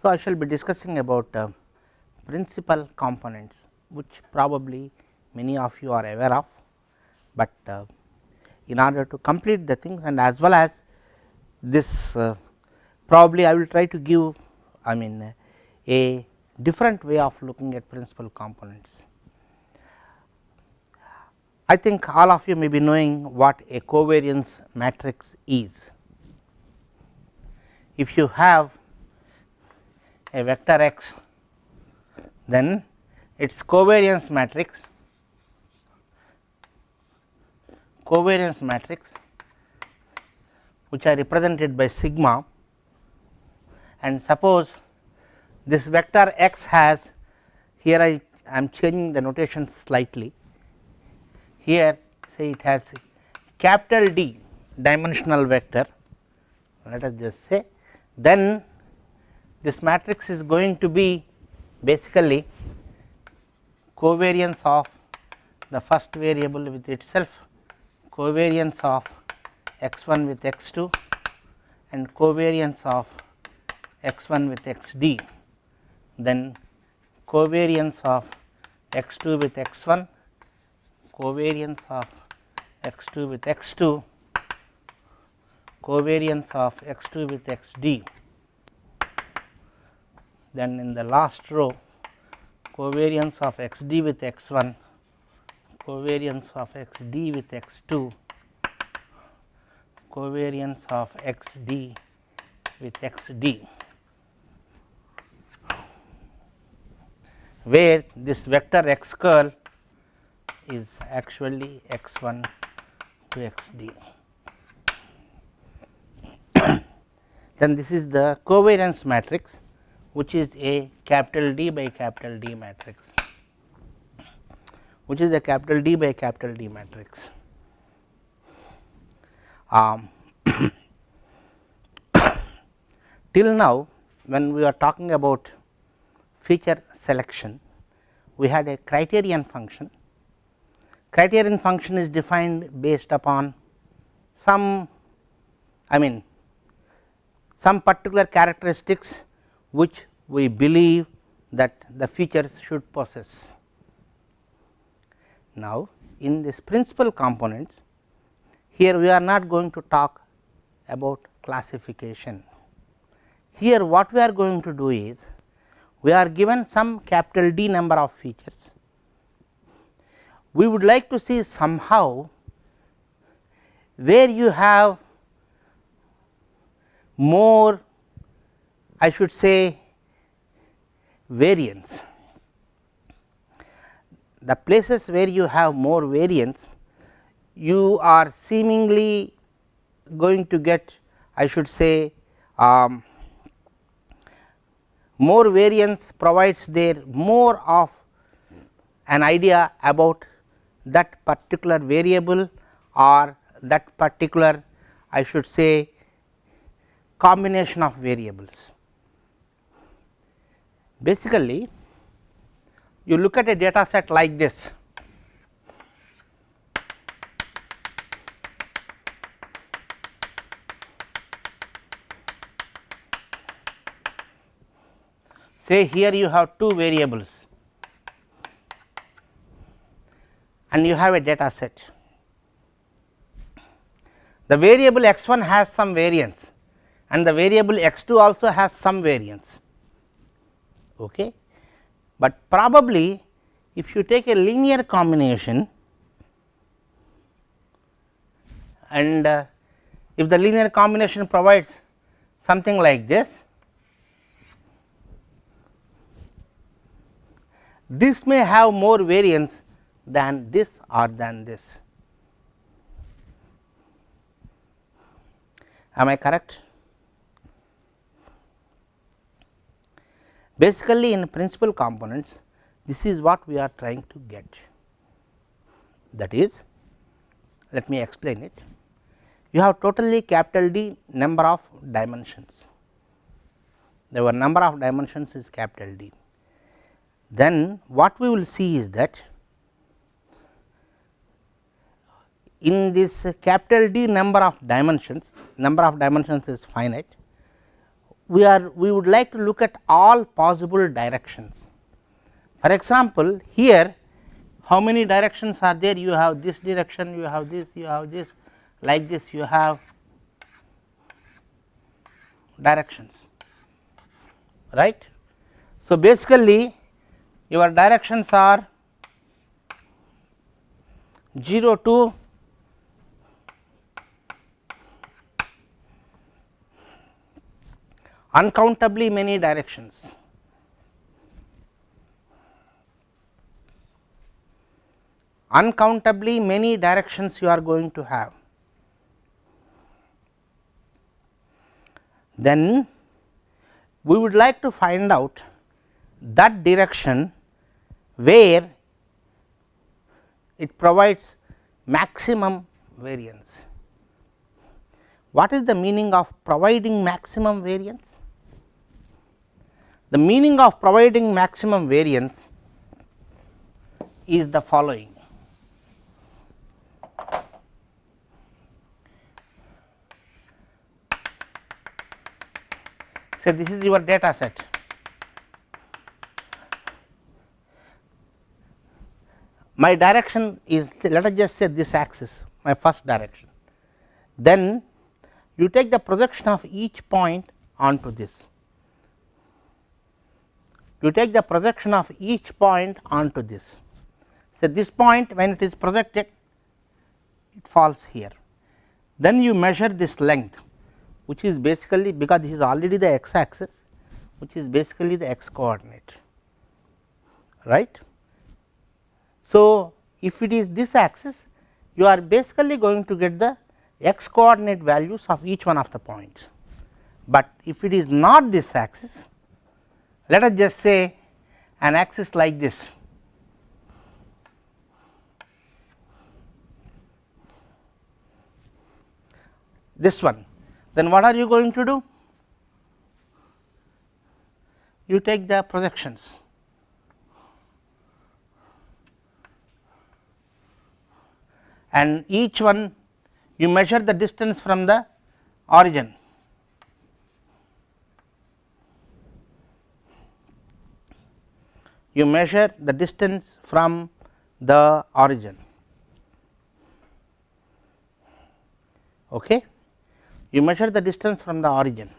So, I shall be discussing about uh, principal components which probably many of you are aware of, but uh, in order to complete the things and as well as this uh, probably I will try to give I mean a different way of looking at principal components. I think all of you may be knowing what a covariance matrix is. If you have a vector x, then its covariance matrix covariance matrix which are represented by sigma and suppose this vector x has here I am changing the notation slightly here say it has capital D dimensional vector let us just say then this matrix is going to be basically covariance of the first variable with itself covariance of x 1 with x 2 and covariance of x 1 with x d. Then covariance of x 2 with x 1 covariance of x 2 with x 2 covariance of x 2 with x d then in the last row covariance of x d with x 1 covariance of x d with x 2 covariance of x d with x d where this vector x curl is actually x 1 to x d. then this is the covariance matrix which is a capital D by capital D matrix which is a capital D by capital D matrix. Um, till now when we are talking about feature selection, we had a criterion function. Criterion function is defined based upon some I mean some particular characteristics which we believe that the features should possess. Now, in this principal components here we are not going to talk about classification. Here what we are going to do is we are given some capital D number of features. We would like to see somehow where you have more I should say variance. The places where you have more variance you are seemingly going to get I should say um, more variance provides there more of an idea about that particular variable or that particular I should say combination of variables. Basically, you look at a data set like this say here you have two variables and you have a data set. The variable x 1 has some variance and the variable x 2 also has some variance, okay. but probably if you take a linear combination and uh, if the linear combination provides something like this this may have more variance than this or than this. Am I correct? Basically, in principal components, this is what we are trying to get. That is, let me explain it. You have totally capital D number of dimensions. The number of dimensions is capital D then what we will see is that in this capital D number of dimensions, number of dimensions is finite. We are we would like to look at all possible directions. For example, here how many directions are there you have this direction you have this you have this like this you have directions right. So, basically your directions are 0 to uncountably many directions. Uncountably many directions you are going to have. Then we would like to find out that direction where it provides maximum variance. What is the meaning of providing maximum variance? The meaning of providing maximum variance is the following. Say this is your data set my direction is let us just say this axis my first direction. Then you take the projection of each point onto this. You take the projection of each point onto this. So, this point when it is projected it falls here. Then you measure this length which is basically because this is already the x axis which is basically the x coordinate right. So, if it is this axis you are basically going to get the x coordinate values of each one of the points, but if it is not this axis let us just say an axis like this. This one. Then what are you going to do? You take the projections. And each one you measure the distance from the origin. You measure the distance from the origin. Okay. You measure the distance from the origin.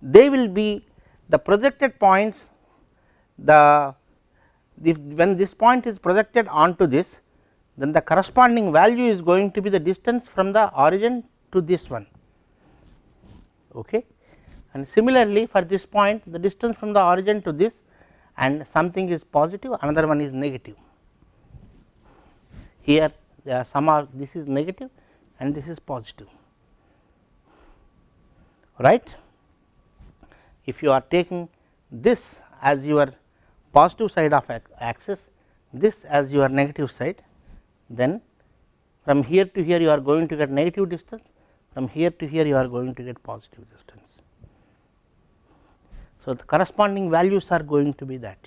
They will be the projected points the when this point is projected onto this then the corresponding value is going to be the distance from the origin to this one. Okay. And similarly, for this point the distance from the origin to this and something is positive another one is negative. Here some are this is negative and this is positive right. If you are taking this as your positive side of axis this as your negative side then from here to here you are going to get negative distance from here to here you are going to get positive distance. So, the corresponding values are going to be that.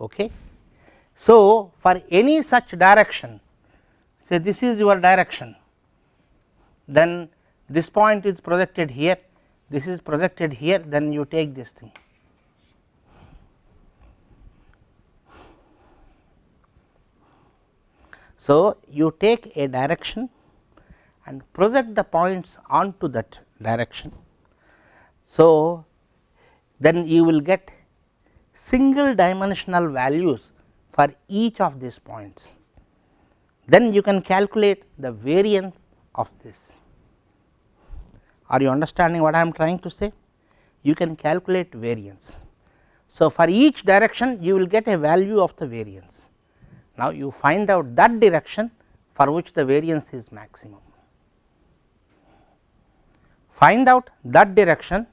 Okay. So, for any such direction say this is your direction then this point is projected here this is projected here then you take this thing So, you take a direction and project the points onto that direction. So, then you will get single dimensional values for each of these points. Then you can calculate the variance of this. Are you understanding what I am trying to say? You can calculate variance. So, for each direction you will get a value of the variance. Now, you find out that direction for which the variance is maximum. Find out that direction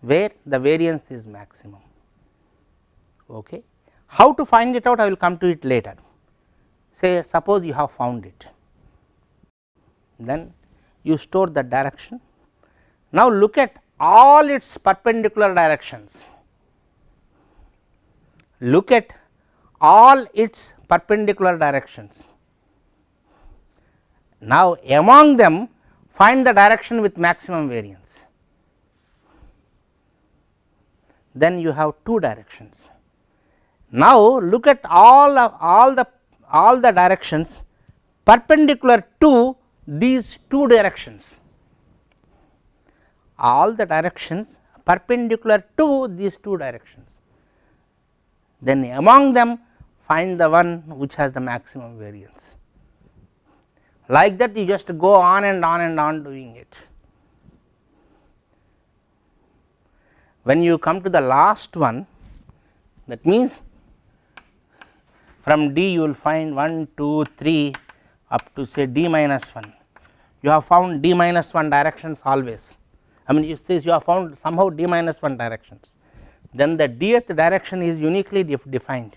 where the variance is maximum. Okay. How to find it out I will come to it later. Say suppose you have found it, then you store the direction. Now, look at all its perpendicular directions. Look at all its perpendicular directions. Now, among them find the direction with maximum variance. Then you have two directions. Now, look at all of all the all the directions perpendicular to these two directions, all the directions perpendicular to these two directions. Then among them find the one which has the maximum variance. Like that you just go on and on and on doing it. When you come to the last one that means from D you will find 1, 2, 3 up to say D minus 1. You have found D minus 1 directions always. I mean you say you have found somehow D minus 1 directions. Then the dth direction is uniquely def defined.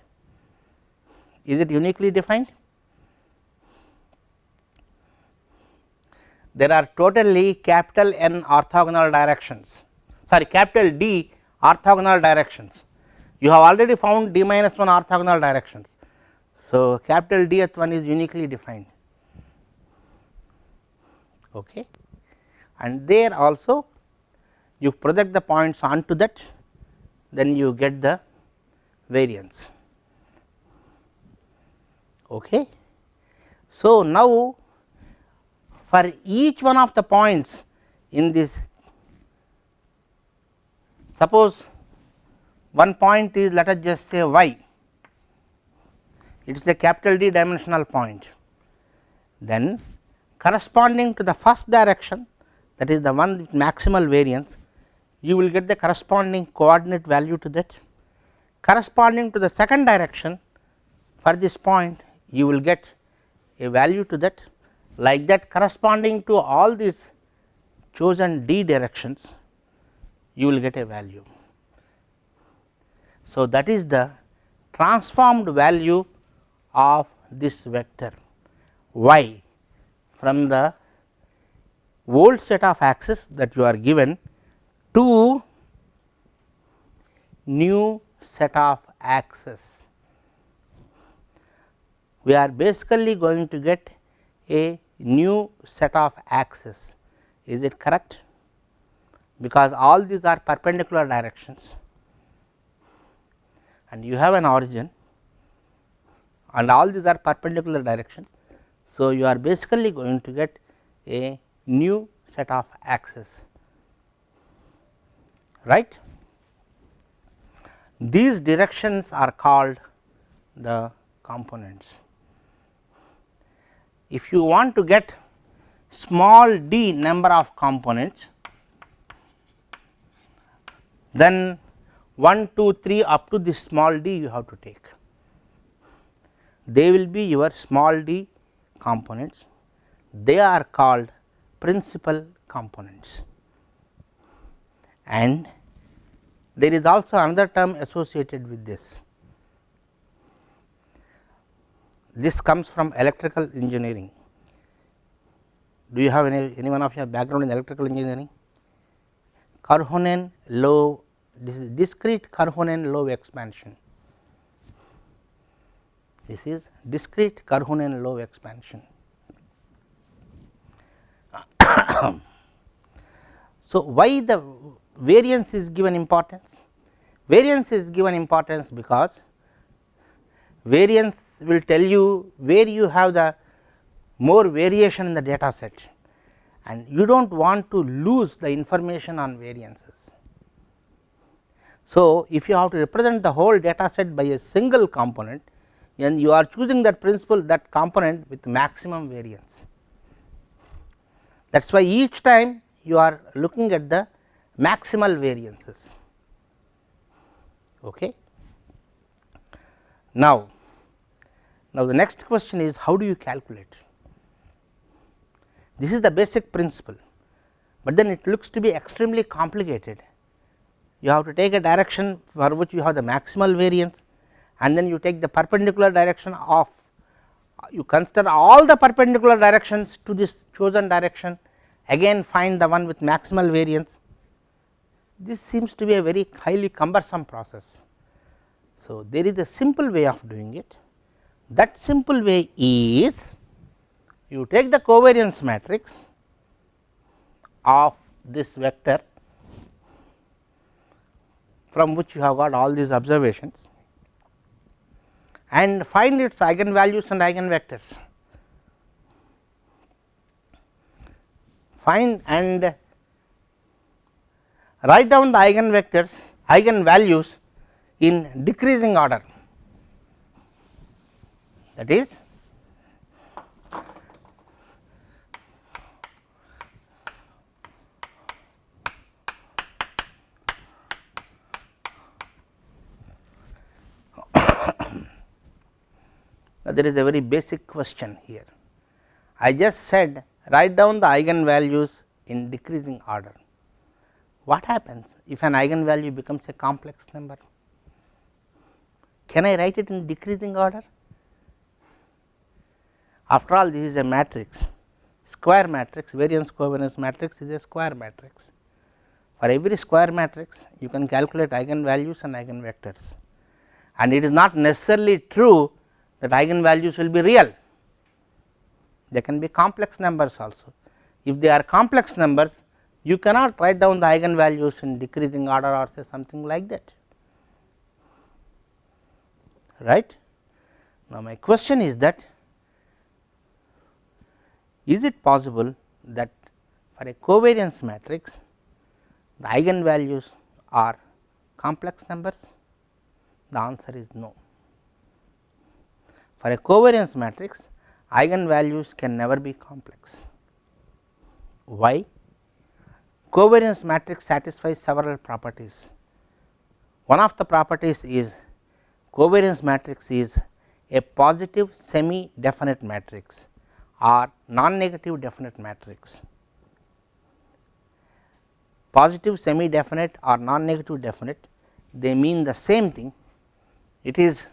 Is it uniquely defined? There are totally capital N orthogonal directions sorry capital D orthogonal directions. You have already found D minus 1 orthogonal directions. So, capital Dth one is uniquely defined okay. and there also you project the points onto that then you get the variance. Okay. So, now for each one of the points in this suppose one point is let us just say y. It is a capital D dimensional point. Then corresponding to the first direction that is the one with maximal variance you will get the corresponding coordinate value to that. Corresponding to the second direction for this point you will get a value to that like that corresponding to all these chosen d directions you will get a value. So, that is the transformed value of this vector y from the old set of axes that you are given to new set of axes. We are basically going to get a new set of axes is it correct because all these are perpendicular directions and you have an origin and all these are perpendicular directions. So, you are basically going to get a new set of axes right. These directions are called the components. If you want to get small d number of components then 1 2 3 up to this small d you have to take. They will be your small d components. They are called principal components. And there is also another term associated with this. This comes from electrical engineering. Do you have any, any one of your background in electrical engineering? Karhunen Loeve this is discrete Karhunen Loeve expansion this is discrete Karhunen Loeve expansion. so, why the variance is given importance? Variance is given importance because variance will tell you where you have the more variation in the data set and you do not want to lose the information on variances. So, if you have to represent the whole data set by a single component and you are choosing that principal that component with maximum variance. That is why each time you are looking at the maximal variances. Okay. Now, now the next question is how do you calculate? This is the basic principle, but then it looks to be extremely complicated. You have to take a direction for which you have the maximal variance and then you take the perpendicular direction of you consider all the perpendicular directions to this chosen direction again find the one with maximal variance. This seems to be a very highly cumbersome process. So, there is a simple way of doing it that simple way is you take the covariance matrix of this vector from which you have got all these observations and find its eigenvalues and eigenvectors. Find and write down the eigenvectors, eigenvalues in decreasing order that is there is a very basic question here. I just said write down the eigenvalues in decreasing order. What happens if an eigenvalue becomes a complex number? Can I write it in decreasing order? After all this is a matrix, square matrix, variance covariance matrix is a square matrix. For every square matrix, you can calculate eigenvalues and eigenvectors and it is not necessarily true that eigenvalues will be real, they can be complex numbers also. If they are complex numbers, you cannot write down the eigenvalues in decreasing order or say something like that right. Now, my question is that is it possible that for a covariance matrix the eigenvalues are complex numbers? The answer is no. For a covariance matrix eigenvalues can never be complex. Why? Covariance matrix satisfies several properties. One of the properties is covariance matrix is a positive semi definite matrix or non negative definite matrix. Positive semi definite or non negative definite they mean the same thing. It is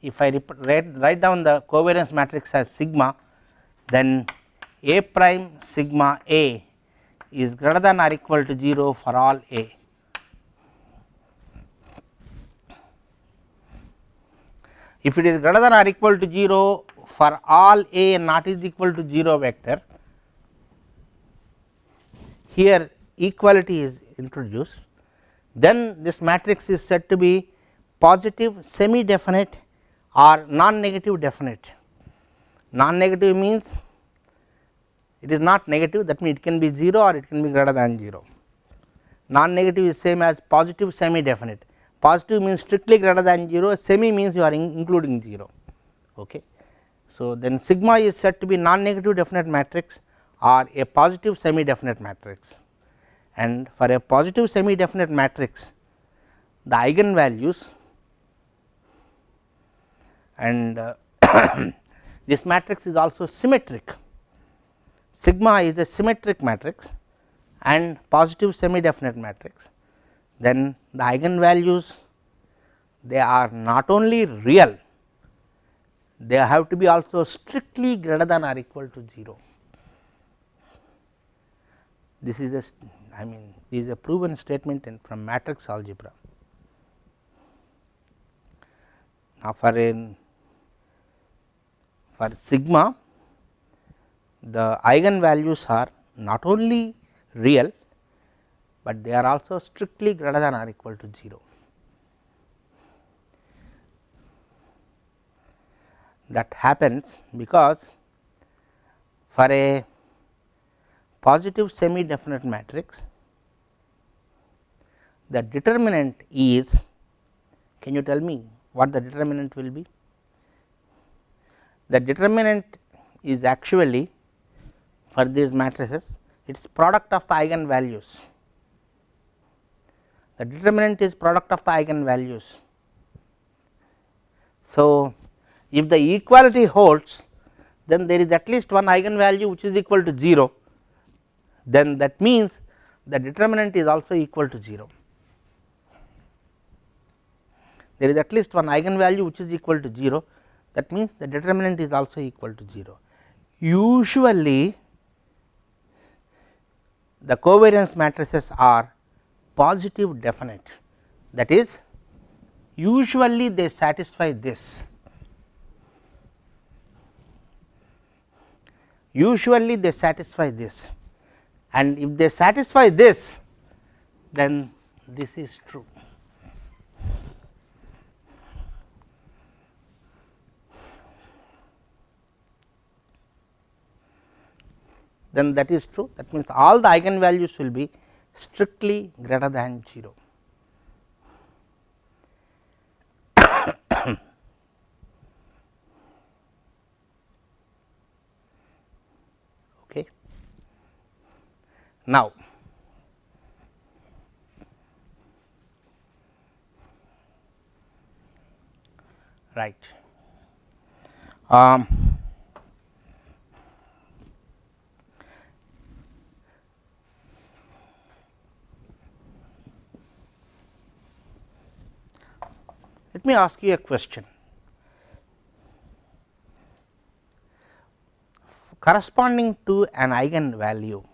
if I write, write down the covariance matrix as sigma then A prime sigma A is greater than or equal to 0 for all A. If it is greater than or equal to 0 for all A not is equal to 0 vector, here equality is introduced, then this matrix is said to be positive semi definite or non negative definite. Non negative means it is not negative that means it can be 0 or it can be greater than 0. Non negative is same as positive semi definite, positive means strictly greater than 0, semi means you are in including 0. Okay. So, then sigma is said to be non negative definite matrix or a positive semi definite matrix and for a positive semi definite matrix the eigenvalues and uh, this matrix is also symmetric. Sigma is a symmetric matrix and positive semi definite matrix, then the eigenvalues they are not only real, they have to be also strictly greater than or equal to 0. This is a I mean is a proven statement in from matrix algebra. Now, for a for sigma the eigenvalues are not only real, but they are also strictly greater than or equal to 0. That happens because for a positive semi definite matrix the determinant is can you tell me what the determinant will be the determinant is actually for these matrices it is product of the eigen values. The determinant is product of the eigen values. So, if the equality holds then there is at least one eigenvalue which is equal to 0 then that means the determinant is also equal to 0. There is at least one eigenvalue which is equal to 0 that means the determinant is also equal to 0. Usually the covariance matrices are positive definite that is usually they satisfy this usually they satisfy this and if they satisfy this then this is true. then that is true that means all the eigenvalues will be strictly greater than 0. okay. Now, right. Um, Let me ask you a question. Corresponding to an eigen value,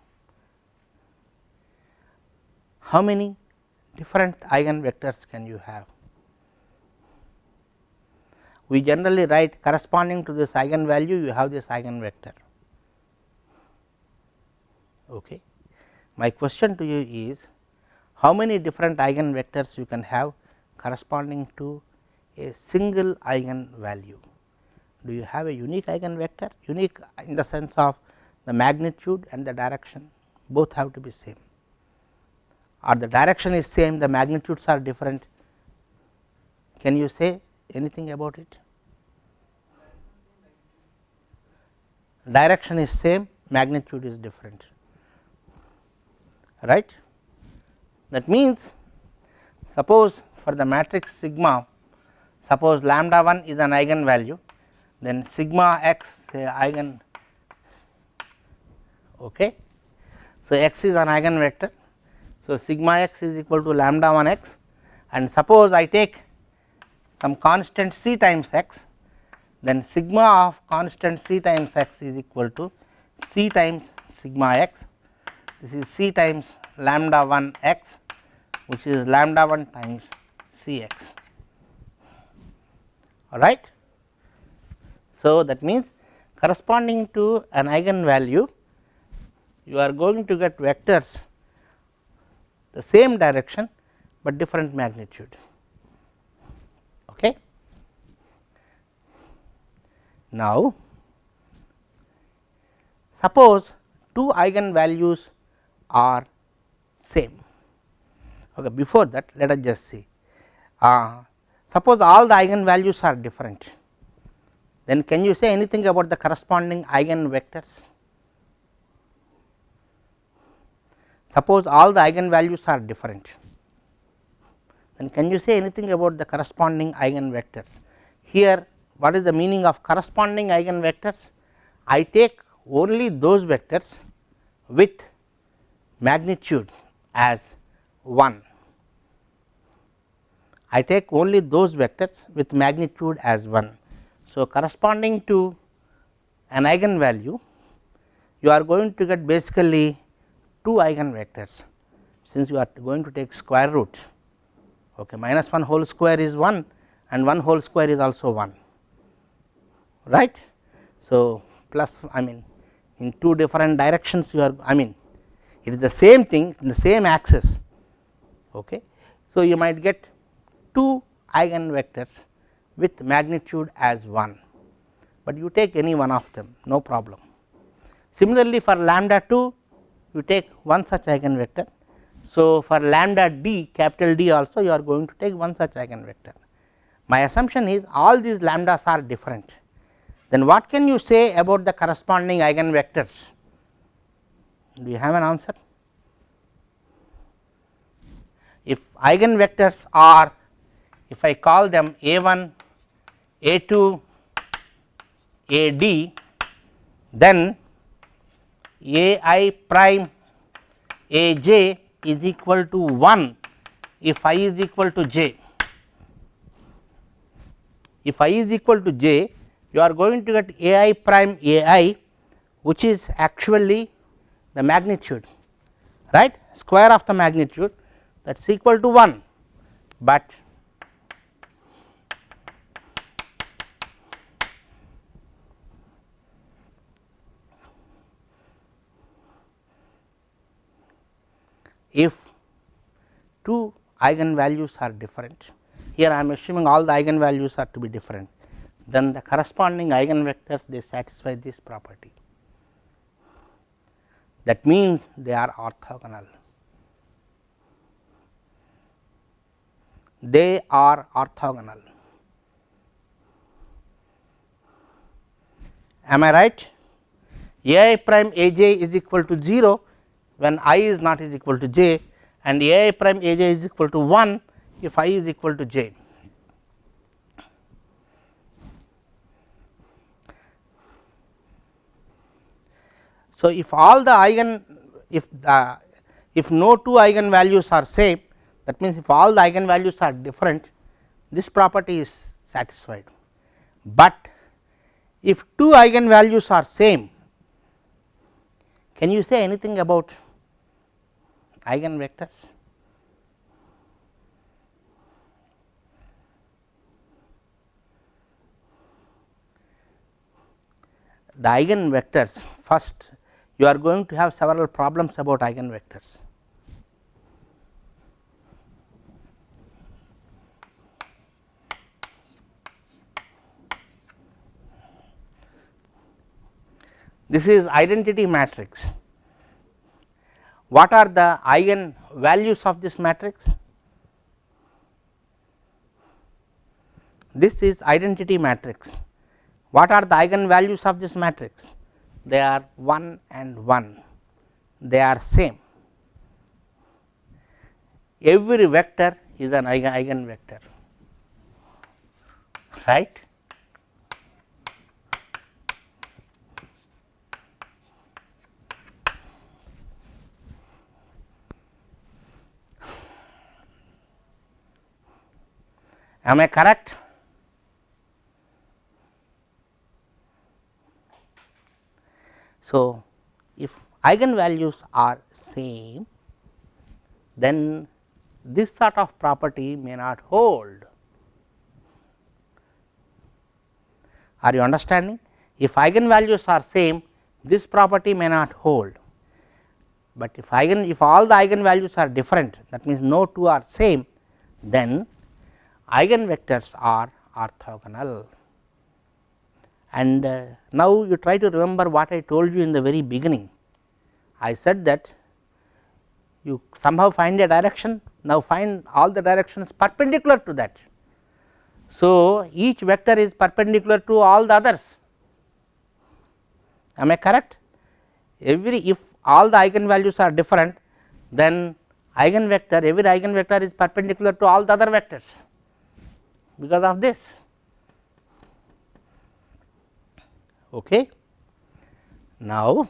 how many different eigen vectors can you have? We generally write corresponding to this eigen value, you have this eigen vector. Okay. My question to you is how many different eigen vectors you can have corresponding to a single eigen value. Do you have a unique eigen vector? Unique in the sense of the magnitude and the direction both have to be same or the direction is same the magnitudes are different. Can you say anything about it? Direction is same magnitude is different right. That means suppose for the matrix sigma suppose lambda 1 is an eigen value then sigma x say eigen okay so x is an eigen vector so sigma x is equal to lambda 1 x and suppose i take some constant c times x then sigma of constant c times x is equal to c times sigma x this is c times lambda 1 x which is lambda 1 times c x all right. So, that means corresponding to an eigen value you are going to get vectors the same direction, but different magnitude. Okay. Now, suppose two eigenvalues are same. Okay, before that let us just see uh, Suppose all the eigenvalues are different, then can you say anything about the corresponding eigen vectors? Suppose all the eigenvalues are different, then can you say anything about the corresponding eigenvectors? Here what is the meaning of corresponding eigenvectors? I take only those vectors with magnitude as 1 I take only those vectors with magnitude as 1. So, corresponding to an eigenvalue you are going to get basically two eigen vectors since you are going to take square root okay minus 1 whole square is 1 and 1 whole square is also 1 right. So, plus I mean in two different directions you are I mean it is the same thing in the same axis okay. So, you might get two eigen vectors with magnitude as 1, but you take any one of them no problem. Similarly, for lambda 2 you take one such eigen vector. So, for lambda d capital D also you are going to take one such eigen vector. My assumption is all these lambdas are different then what can you say about the corresponding eigen vectors? Do you have an answer? If eigen vectors are if I call them a 1, a 2, a d then a i prime a j is equal to 1 if i is equal to j. If i is equal to j you are going to get a i prime a i which is actually the magnitude right square of the magnitude that is equal to 1, but if two eigenvalues are different here I am assuming all the eigenvalues are to be different then the corresponding eigenvectors they satisfy this property. That means they are orthogonal. They are orthogonal. Am I right? A i prime a j is equal to 0 when i is not is equal to j and a i prime a j is equal to 1 if i is equal to j. So, if all the eigen if the if no two eigen values are same that means, if all the eigen values are different this property is satisfied, but if two eigen values are same can you say anything about eigenvectors? The eigenvectors first you are going to have several problems about eigenvectors. This is identity matrix. What are the eigen values of this matrix? This is identity matrix. What are the eigen values of this matrix? They are 1 and 1, they are same. Every vector is an eigen, eigen vector, right. Am I correct? So, if eigenvalues are same then this sort of property may not hold. Are you understanding? If eigenvalues are same this property may not hold, but if eigen if all the eigenvalues are different that means no two are same then eigenvectors are orthogonal. And uh, now you try to remember what I told you in the very beginning. I said that you somehow find a direction, now find all the directions perpendicular to that. So, each vector is perpendicular to all the others, am I correct? Every if all the eigenvalues are different, then eigenvector every eigenvector is perpendicular to all the other vectors because of this. Okay. Now,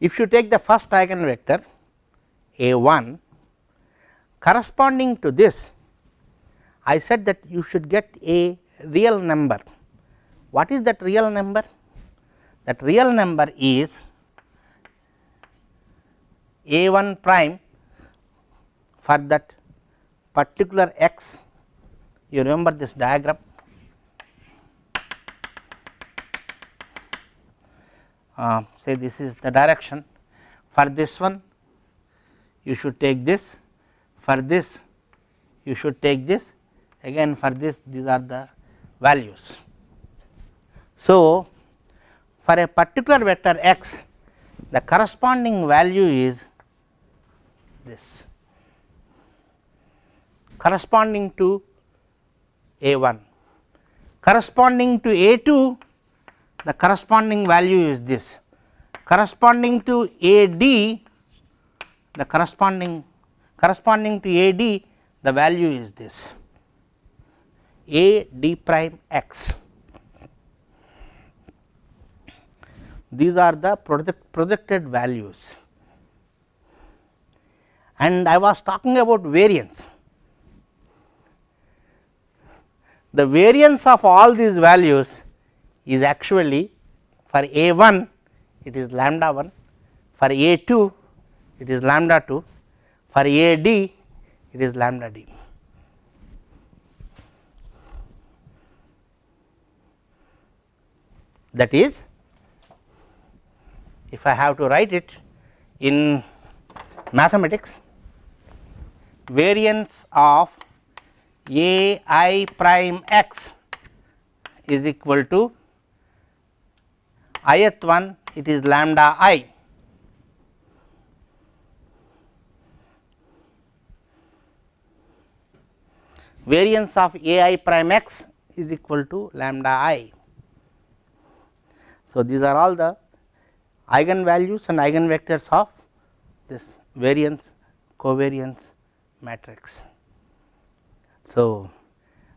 if you take the first eigenvector a 1 corresponding to this I said that you should get a real number. What is that real number? That real number is a 1 prime for that particular x you remember this diagram? Uh, say this is the direction. For this one you should take this. For this you should take this. Again for this these are the values. So, for a particular vector x the corresponding value is this corresponding to a 1 corresponding to a 2 the corresponding value is this. Corresponding to a d the corresponding corresponding to a d the value is this. A d prime x. These are the project projected values. And I was talking about variance the variance of all these values is actually for a 1 it is lambda 1, for a 2 it is lambda 2, for a d it is lambda d. That is if I have to write it in mathematics variance of a i prime x is equal to ith one it is lambda i variance of a i prime x is equal to lambda i. So, these are all the eigenvalues and eigenvectors of this variance covariance matrix. So,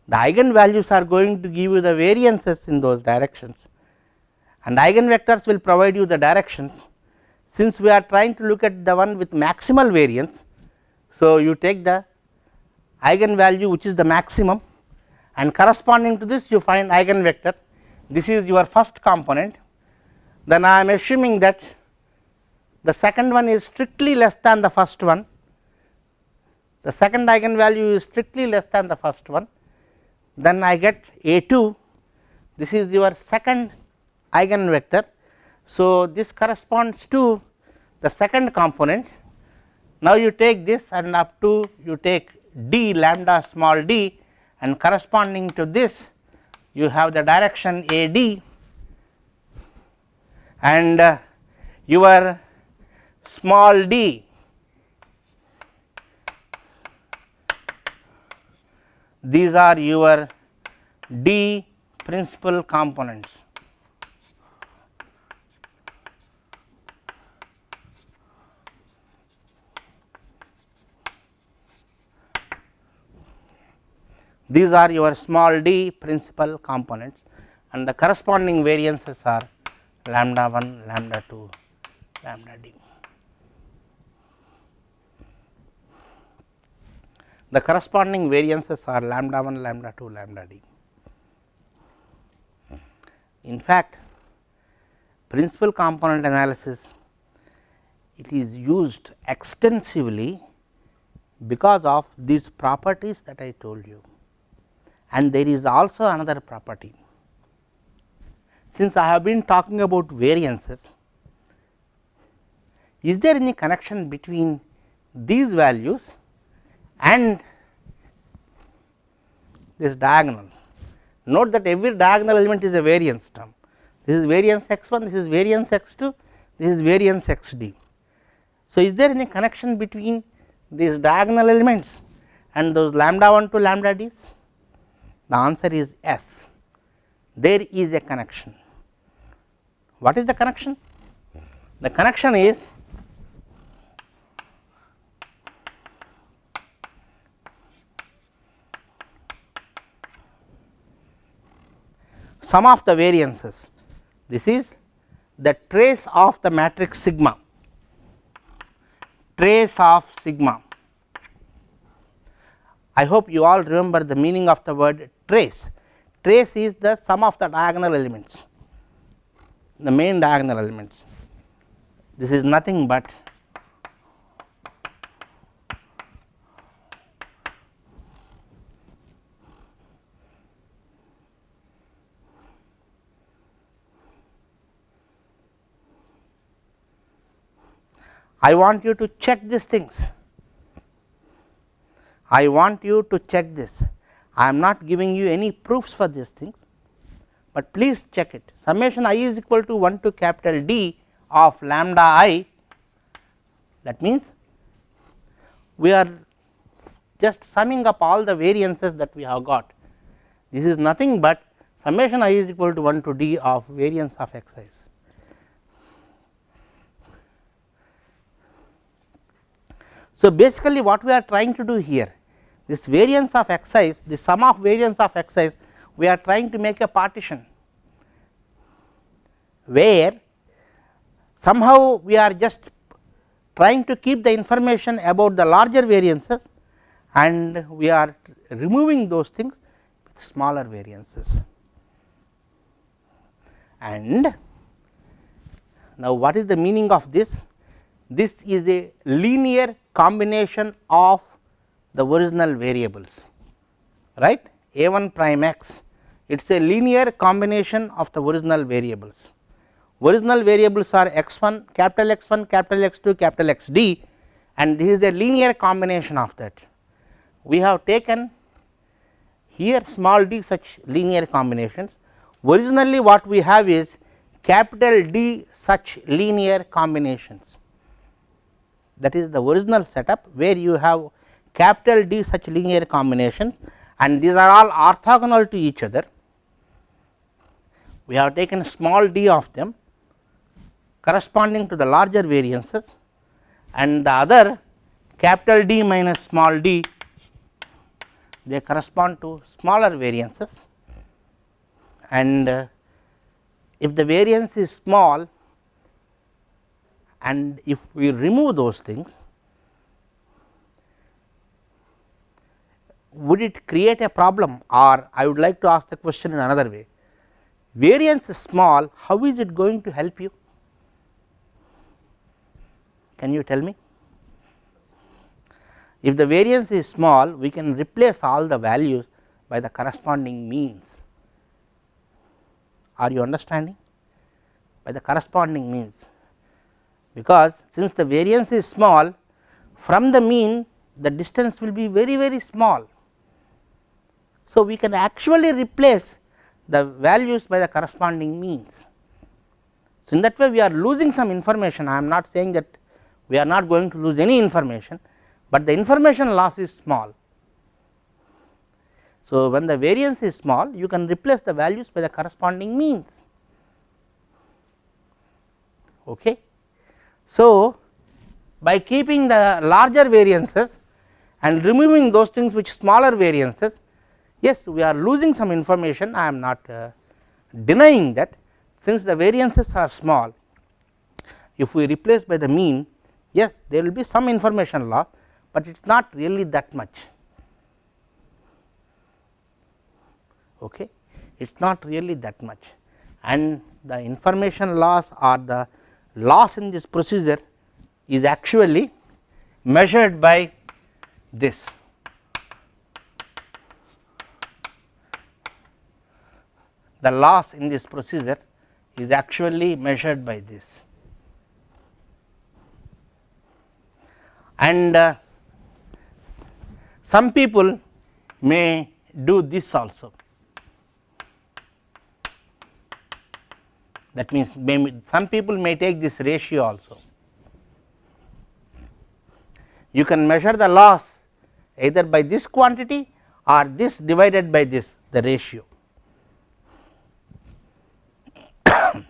the eigenvalues are going to give you the variances in those directions and eigenvectors will provide you the directions. Since we are trying to look at the one with maximal variance, so you take the eigenvalue which is the maximum and corresponding to this you find eigenvector. This is your first component, then I am assuming that the second one is strictly less than the first one, the second eigenvalue is strictly less than the first one, then I get A 2, this is your second eigenvector. So, this corresponds to the second component. Now, you take this and up to you take d lambda small d and corresponding to this you have the direction A d and uh, your small d these are your d principal components. These are your small d principal components and the corresponding variances are lambda 1, lambda 2, lambda d. The corresponding variances are lambda 1, lambda 2, lambda d. In fact, principal component analysis it is used extensively because of these properties that I told you and there is also another property. Since I have been talking about variances, is there any connection between these values and this diagonal? Note that every diagonal element is a variance term. This is variance x 1, this is variance x 2, this is variance x d. So, is there any connection between these diagonal elements and those lambda 1 to lambda d's? The answer is yes, there is a connection. What is the connection? The connection is sum of the variances. This is the trace of the matrix sigma, trace of sigma. I hope you all remember the meaning of the word trace. Trace is the sum of the diagonal elements, the main diagonal elements. This is nothing but I want you to check these things. I want you to check this. I am not giving you any proofs for these things, but please check it. Summation i is equal to 1 to capital D of lambda i. That means, we are just summing up all the variances that we have got. This is nothing but summation i is equal to 1 to d of variance of x i's. So, basically what we are trying to do here this variance of i's, the sum of variance of i's, we are trying to make a partition where somehow we are just trying to keep the information about the larger variances and we are removing those things with smaller variances. And now, what is the meaning of this? This is a linear combination of the original variables right a 1 prime x it is a linear combination of the original variables. original variables are x 1 capital X 1 capital X 2 capital X d and this is a linear combination of that. We have taken here small d such linear combinations originally what we have is capital D such linear combinations that is the original setup where you have capital D such linear combinations and these are all orthogonal to each other. We have taken small d of them corresponding to the larger variances and the other capital D minus small d they correspond to smaller variances and uh, if the variance is small and if we remove those things would it create a problem? Or I would like to ask the question in another way. Variance is small. How is it going to help you? Can you tell me? If the variance is small we can replace all the values by the corresponding means. Are you understanding? By the corresponding means because since the variance is small from the mean the distance will be very very small so, we can actually replace the values by the corresponding means. So, in that way we are losing some information I am not saying that we are not going to lose any information, but the information loss is small. So, when the variance is small you can replace the values by the corresponding means. Okay. So, by keeping the larger variances and removing those things which smaller variances Yes, we are losing some information. I am not uh, denying that. Since the variances are small if we replace by the mean yes there will be some information loss, but it is not really that much. Okay? It is not really that much. And the information loss or the loss in this procedure is actually measured by this the loss in this procedure is actually measured by this. And uh, some people may do this also. That means, some people may take this ratio also. You can measure the loss either by this quantity or this divided by this the ratio.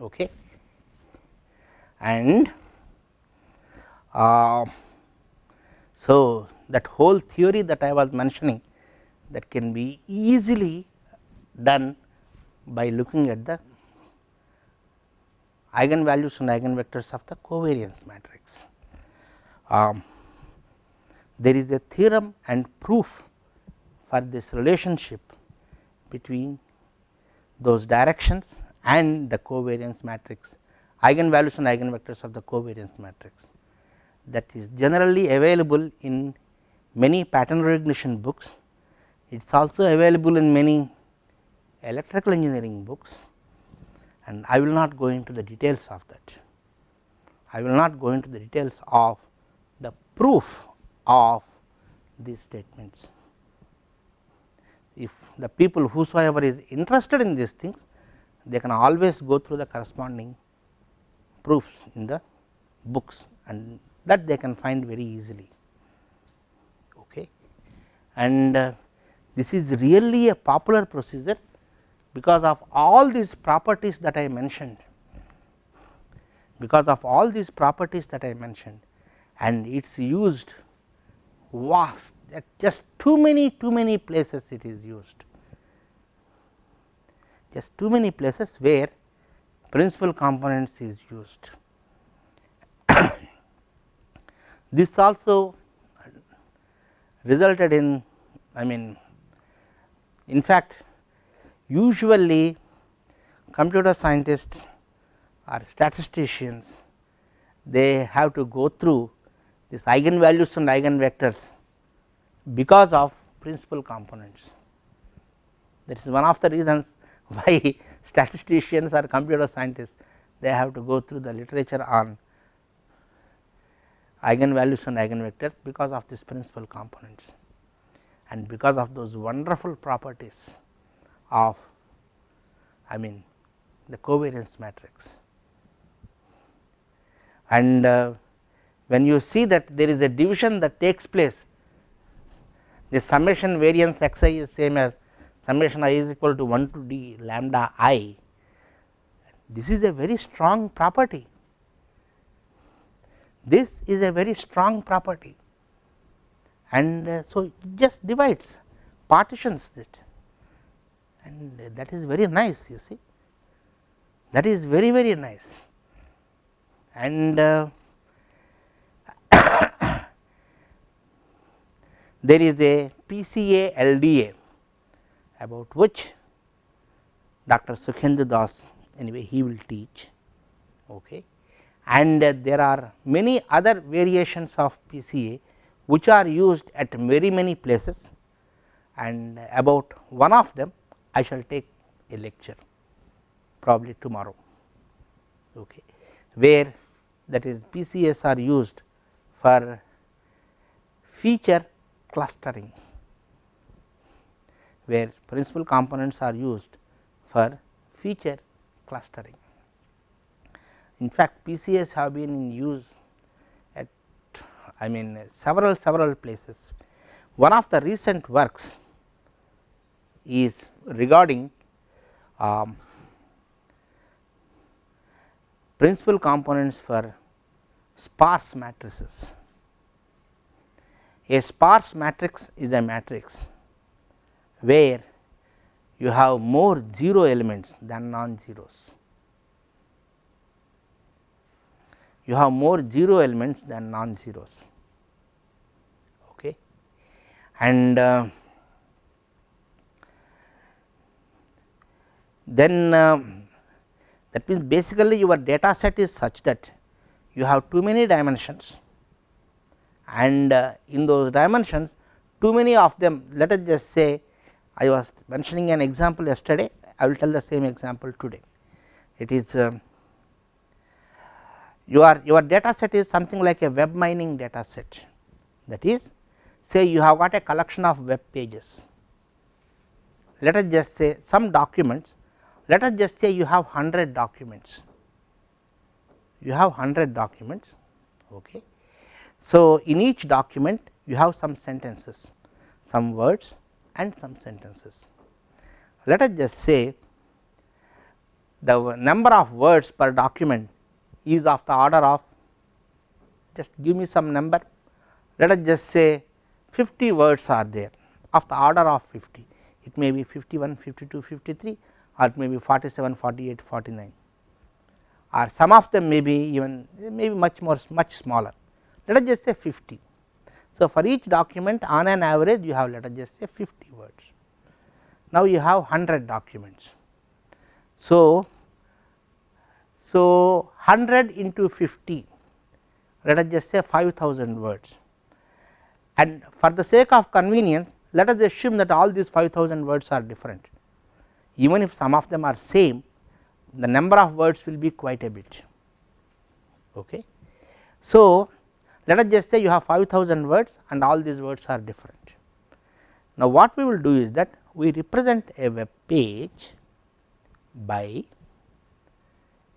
okay. and uh, so that whole theory that I was mentioning that can be easily done by looking at the eigenvalues and eigenvectors of the covariance matrix. Um, there is a theorem and proof for this relationship between those directions and the covariance matrix eigenvalues and eigenvectors of the covariance matrix that is generally available in many pattern recognition books. It is also available in many electrical engineering books and I will not go into the details of that. I will not go into the details of the proof of these statements. If the people whosoever is interested in these things they can always go through the corresponding proofs in the books and that they can find very easily. Okay. And uh, this is really a popular procedure because of all these properties that I mentioned because of all these properties that I mentioned and it is used vast at just too many too many places it is used just too many places where principal components is used. this also resulted in I mean in fact usually computer scientists or statisticians they have to go through this eigenvalues and eigenvectors because of principal components. That is one of the reasons why statisticians or computer scientists they have to go through the literature on eigenvalues and eigenvectors because of these principal components and because of those wonderful properties of I mean the covariance matrix. And uh, when you see that there is a division that takes place the summation variance x i is same as summation i is equal to 1 to d lambda i this is a very strong property. This is a very strong property. And uh, so it just divides partitions it and that is very nice you see. That is very very nice. And uh, there is a PCA LDA about which Dr. Sukhendu Das anyway he will teach okay. And uh, there are many other variations of PCA which are used at very many places. And about one of them I shall take a lecture probably tomorrow okay, where that is PCS are used for feature clustering where principal components are used for feature clustering. In fact, PCS have been in use at I mean several several places. One of the recent works is regarding um, principal components for sparse matrices. A sparse matrix is a matrix where you have more 0 elements than non-zeros. You have more 0 elements than non-zeros. Okay. And uh, then uh, that means basically your data set is such that you have too many dimensions and uh, in those dimensions too many of them let us just say I was mentioning an example yesterday I will tell the same example today. It is uh, your your data set is something like a web mining data set that is say you have got a collection of web pages let us just say some documents let us just say you have 100 documents, you have 100 documents. Okay. So, in each document you have some sentences, some words and some sentences. Let us just say the number of words per document is of the order of just give me some number let us just say 50 words are there of the order of 50 it may be 51 52 53 or it may be 47, 48, 49 or some of them may be even maybe much more much smaller let us just say 50. So, for each document on an average you have let us just say 50 words. Now, you have 100 documents. So, so 100 into 50 let us just say 5000 words and for the sake of convenience let us assume that all these 5000 words are different even if some of them are same the number of words will be quite a bit. Okay. So, let us just say you have 5000 words and all these words are different. Now, what we will do is that we represent a web page by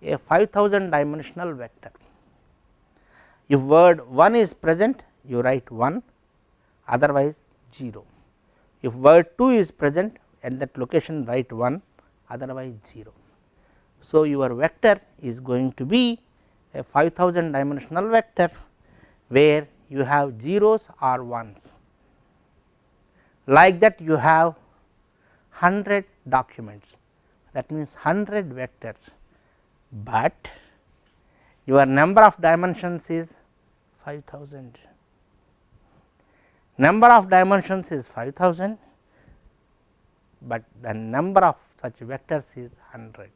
a 5000 dimensional vector. If word 1 is present you write 1 otherwise 0. If word 2 is present at that location write 1 otherwise 0. So, your vector is going to be a 5000 dimensional vector where you have zeros or ones. Like that you have 100 documents. That means 100 vectors, but your number of dimensions is 5000 number of dimensions is 5000 but the number of such vectors is 100.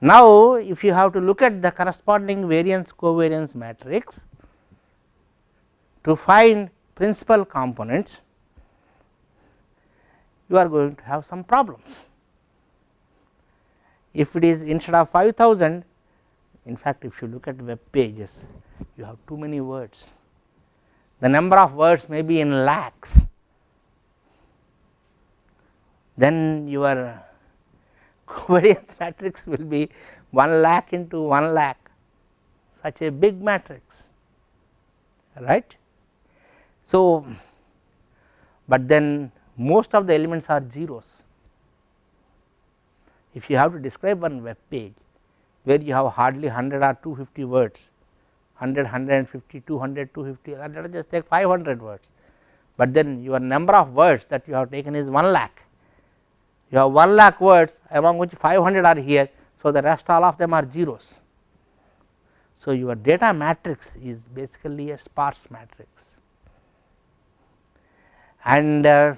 Now, if you have to look at the corresponding variance covariance matrix to find principal components, you are going to have some problems. If it is instead of 5000 in fact, if you look at web pages you have too many words the number of words may be in lakhs then your covariance matrix will be 1 lakh into 1 lakh such a big matrix right. So, but then most of the elements are zeros. If you have to describe one web page where you have hardly 100 or 250 words, 100, 150, 200, 250, let us just take 500 words, but then your number of words that you have taken is 1 lakh. You have 1 lakh words among which 500 are here, so the rest all of them are zeros. So, your data matrix is basically a sparse matrix and uh,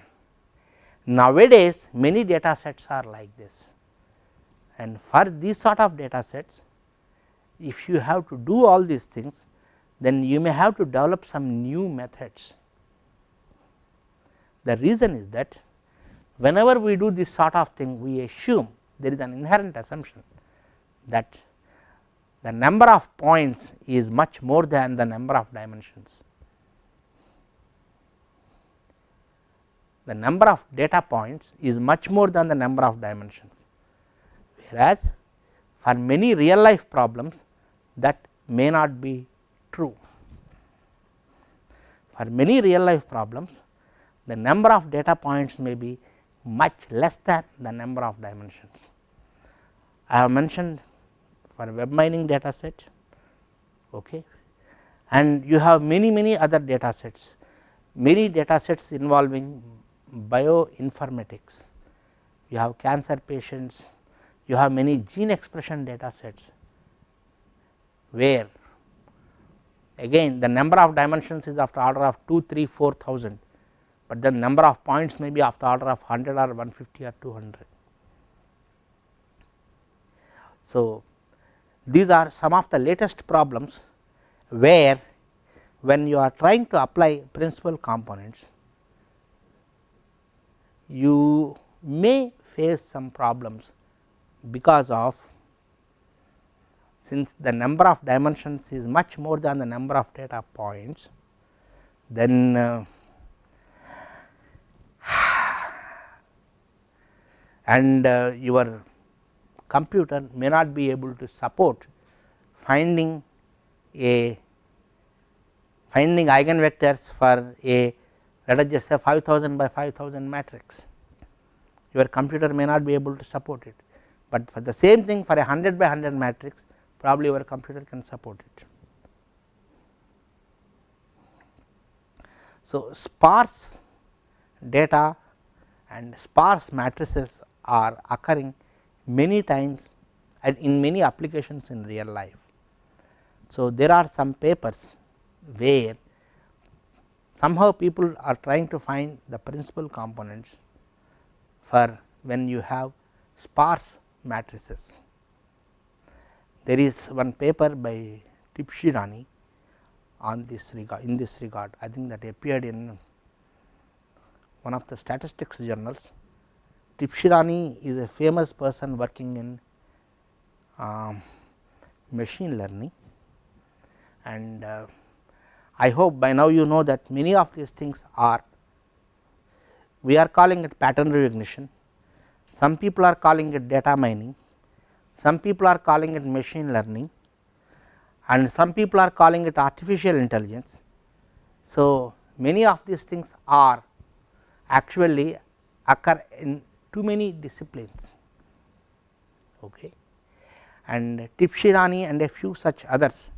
nowadays many data sets are like this and for these sort of data sets if you have to do all these things then you may have to develop some new methods. The reason is that whenever we do this sort of thing we assume there is an inherent assumption that the number of points is much more than the number of dimensions. The number of data points is much more than the number of dimensions, whereas for many real life problems that may not be true. For many real life problems the number of data points may be much less than the number of dimensions. I have mentioned for web mining data set okay. and you have many many other data sets, many data sets involving bioinformatics, you have cancer patients, you have many gene expression data sets where again the number of dimensions is of the order of 2, 3, 4000, but the number of points may be of the order of 100 or 150 or 200. So, these are some of the latest problems where when you are trying to apply principal components, you may face some problems because of since the number of dimensions is much more than the number of data points, then uh, and uh, your computer may not be able to support finding a finding eigenvectors for a let us just say 5000 by 5000 matrix your computer may not be able to support it, but for the same thing for a 100 by 100 matrix probably your computer can support it. So, sparse data and sparse matrices are occurring many times and in many applications in real life. So, there are some papers where somehow people are trying to find the principal components for when you have sparse matrices. There is one paper by Tibshirani on this regard in this regard I think that appeared in one of the statistics journals Tibshirani is a famous person working in um, machine learning. And uh, I hope by now you know that many of these things are we are calling it pattern recognition, some people are calling it data mining, some people are calling it machine learning. And some people are calling it artificial intelligence. So, many of these things are actually occur in too many disciplines okay. and Tibshirani and a few such others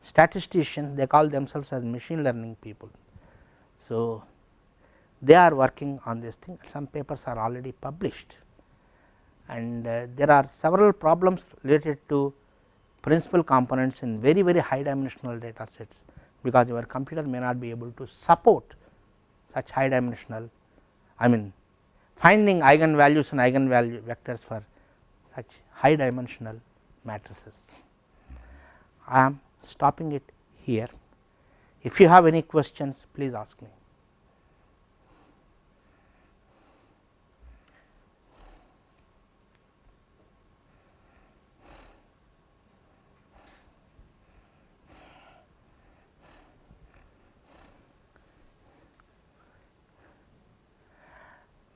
statisticians they call themselves as machine learning people. So, they are working on this thing some papers are already published and uh, there are several problems related to principal components in very very high dimensional data sets because your computer may not be able to support such high dimensional I mean finding eigenvalues and eigenvalue vectors for such high dimensional matrices. I am stopping it here. If you have any questions, please ask me.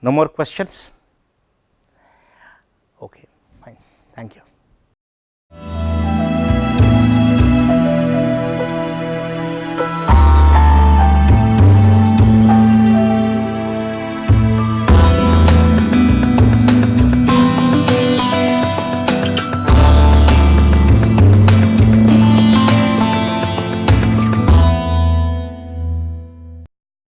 No more questions? Okay, fine. Thank you.